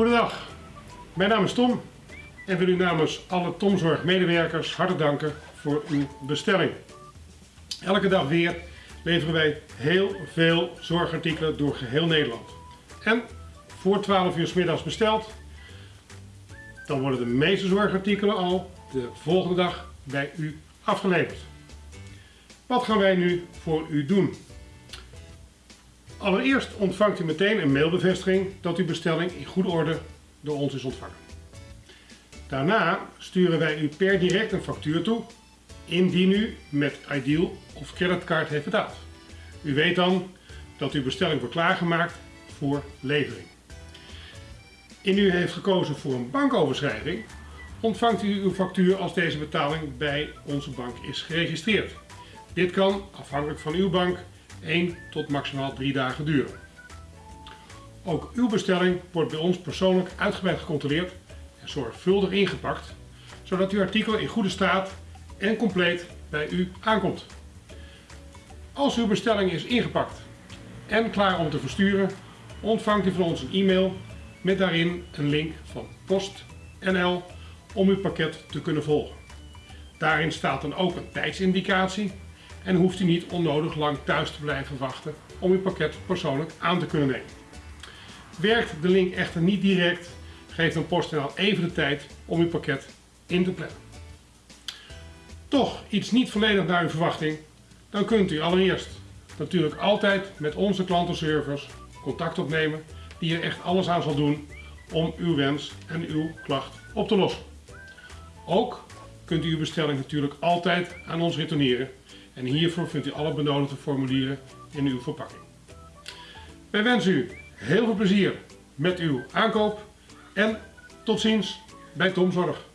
Goedendag, mijn naam is Tom en wil u namens alle Tomzorg medewerkers hartelijk danken voor uw bestelling. Elke dag weer leveren wij heel veel zorgartikelen door geheel Nederland. En voor 12 uur s middags besteld, dan worden de meeste zorgartikelen al de volgende dag bij u afgeleverd. Wat gaan wij nu voor u doen? Allereerst ontvangt u meteen een mailbevestiging dat uw bestelling in goede orde door ons is ontvangen. Daarna sturen wij u per direct een factuur toe, indien u met Ideal of creditcard heeft betaald. U weet dan dat uw bestelling wordt klaargemaakt voor levering. Indien u heeft gekozen voor een bankoverschrijving, ontvangt u uw factuur als deze betaling bij onze bank is geregistreerd. Dit kan, afhankelijk van uw bank, 1 tot maximaal 3 dagen duren. Ook uw bestelling wordt bij ons persoonlijk uitgebreid gecontroleerd en zorgvuldig ingepakt, zodat uw artikel in goede staat en compleet bij u aankomt. Als uw bestelling is ingepakt en klaar om te versturen, ontvangt u van ons een e-mail met daarin een link van PostNL om uw pakket te kunnen volgen. Daarin staat dan ook een tijdsindicatie en hoeft u niet onnodig lang thuis te blijven wachten om uw pakket persoonlijk aan te kunnen nemen. Werkt de link echter niet direct, geef dan PostNL even de tijd om uw pakket in te plannen. Toch iets niet volledig naar uw verwachting, dan kunt u allereerst natuurlijk altijd met onze klantenservice contact opnemen die er echt alles aan zal doen om uw wens en uw klacht op te lossen. Ook kunt u uw bestelling natuurlijk altijd aan ons retourneren en hiervoor vindt u alle benodigde formulieren in uw verpakking. Wij wensen u heel veel plezier met uw aankoop en tot ziens bij Tomzorg.